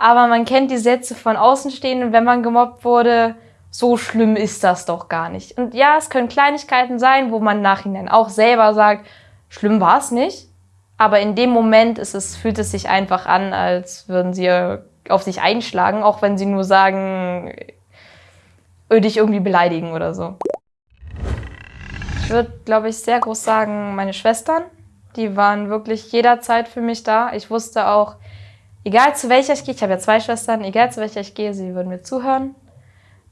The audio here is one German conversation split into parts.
Aber man kennt die Sätze von Außenstehenden, wenn man gemobbt wurde, so schlimm ist das doch gar nicht. Und ja, es können Kleinigkeiten sein, wo man Nachhinein auch selber sagt, schlimm war es nicht. Aber in dem Moment ist es, fühlt es sich einfach an, als würden sie auf sich einschlagen, auch wenn sie nur sagen, dich irgendwie beleidigen oder so. Ich würde, glaube ich, sehr groß sagen, meine Schwestern. Die waren wirklich jederzeit für mich da. Ich wusste auch, egal zu welcher ich gehe, ich habe ja zwei Schwestern, egal zu welcher ich gehe, sie würden mir zuhören.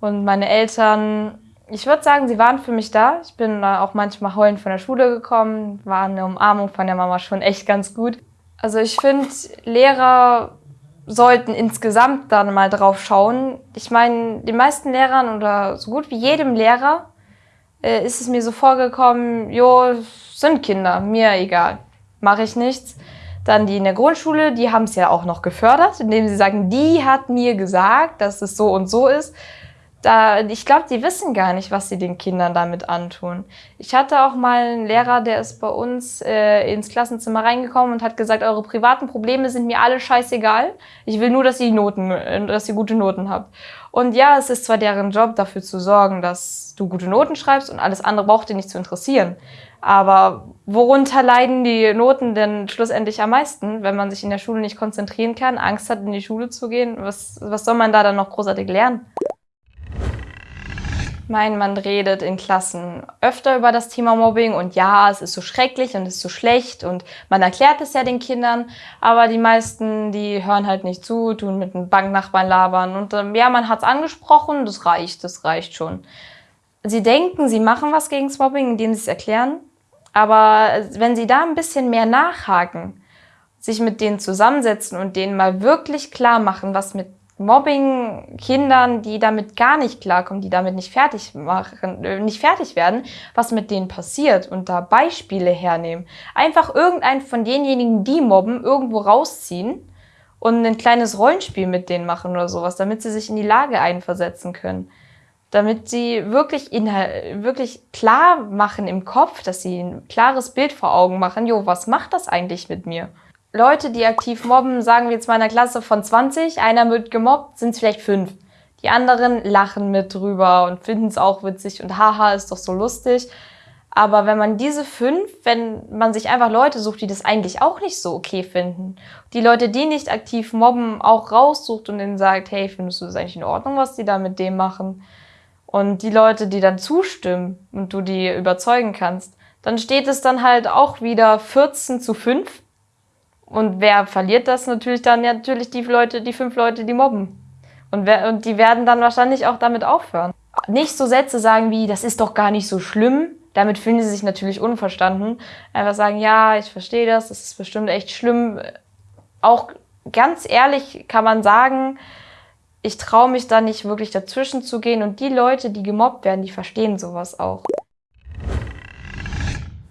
Und meine Eltern, ich würde sagen, sie waren für mich da. Ich bin auch manchmal heulend von der Schule gekommen, war eine Umarmung von der Mama schon echt ganz gut. Also ich finde, Lehrer sollten insgesamt dann mal drauf schauen. Ich meine, den meisten Lehrern oder so gut wie jedem Lehrer äh, ist es mir so vorgekommen, jo, sind Kinder, mir egal, mache ich nichts. Dann die in der Grundschule, die haben es ja auch noch gefördert, indem sie sagen, die hat mir gesagt, dass es so und so ist da, ich glaube, die wissen gar nicht, was sie den Kindern damit antun. Ich hatte auch mal einen Lehrer, der ist bei uns äh, ins Klassenzimmer reingekommen und hat gesagt, eure privaten Probleme sind mir alle scheißegal. Ich will nur, dass ihr Noten, äh, dass ihr gute Noten habt. Und ja, es ist zwar deren Job, dafür zu sorgen, dass du gute Noten schreibst und alles andere braucht dir nicht zu interessieren. Aber worunter leiden die Noten denn schlussendlich am meisten, wenn man sich in der Schule nicht konzentrieren kann, Angst hat, in die Schule zu gehen? Was, was soll man da dann noch großartig lernen? Mein man redet in Klassen öfter über das Thema Mobbing und ja, es ist so schrecklich und es ist so schlecht und man erklärt es ja den Kindern, aber die meisten, die hören halt nicht zu, tun mit einem Banknachbarn labern und ähm, ja, man hat es angesprochen, das reicht, das reicht schon. Sie denken, sie machen was gegen das Mobbing, indem sie es erklären, aber wenn sie da ein bisschen mehr nachhaken, sich mit denen zusammensetzen und denen mal wirklich klar machen, was mit Mobbing Kindern, die damit gar nicht klarkommen, die damit nicht fertig machen, äh, nicht fertig werden, was mit denen passiert und da Beispiele hernehmen. Einfach irgendeinen von denjenigen, die mobben, irgendwo rausziehen und ein kleines Rollenspiel mit denen machen oder sowas, damit sie sich in die Lage einversetzen können. Damit sie wirklich, wirklich klar machen im Kopf, dass sie ein klares Bild vor Augen machen, jo, was macht das eigentlich mit mir? Leute, die aktiv mobben, sagen wir jetzt mal in einer Klasse von 20, einer wird gemobbt, sind es vielleicht fünf. Die anderen lachen mit drüber und finden es auch witzig und haha, ist doch so lustig. Aber wenn man diese fünf, wenn man sich einfach Leute sucht, die das eigentlich auch nicht so okay finden, die Leute, die nicht aktiv mobben, auch raussucht und denen sagt, hey, findest du das eigentlich in Ordnung, was die da mit dem machen? Und die Leute, die dann zustimmen und du die überzeugen kannst, dann steht es dann halt auch wieder 14 zu 5 und wer verliert das natürlich dann? Ja, natürlich die Leute, die fünf Leute, die mobben. Und, wer, und die werden dann wahrscheinlich auch damit aufhören. Nicht so Sätze sagen wie, das ist doch gar nicht so schlimm. Damit fühlen sie sich natürlich unverstanden. Einfach sagen, ja, ich verstehe das, das ist bestimmt echt schlimm. Auch ganz ehrlich kann man sagen, ich traue mich da nicht wirklich dazwischen zu gehen. Und die Leute, die gemobbt werden, die verstehen sowas auch.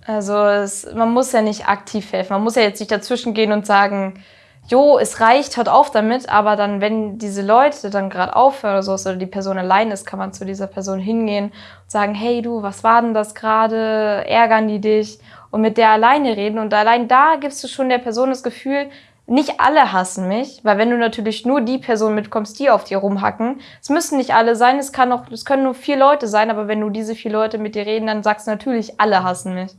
Also es, man muss ja nicht aktiv helfen. Man muss ja jetzt nicht dazwischen gehen und sagen, jo, es reicht, hört auf damit. Aber dann, wenn diese Leute dann gerade aufhören oder so oder die Person allein ist, kann man zu dieser Person hingehen und sagen, hey du, was war denn das gerade? Ärgern die dich? Und mit der alleine reden. Und allein da gibst du schon der Person das Gefühl, nicht alle hassen mich, weil wenn du natürlich nur die Person mitkommst, die auf dir rumhacken, es müssen nicht alle sein, es kann auch, es können nur vier Leute sein, aber wenn du diese vier Leute mit dir reden, dann sagst du natürlich, alle hassen mich.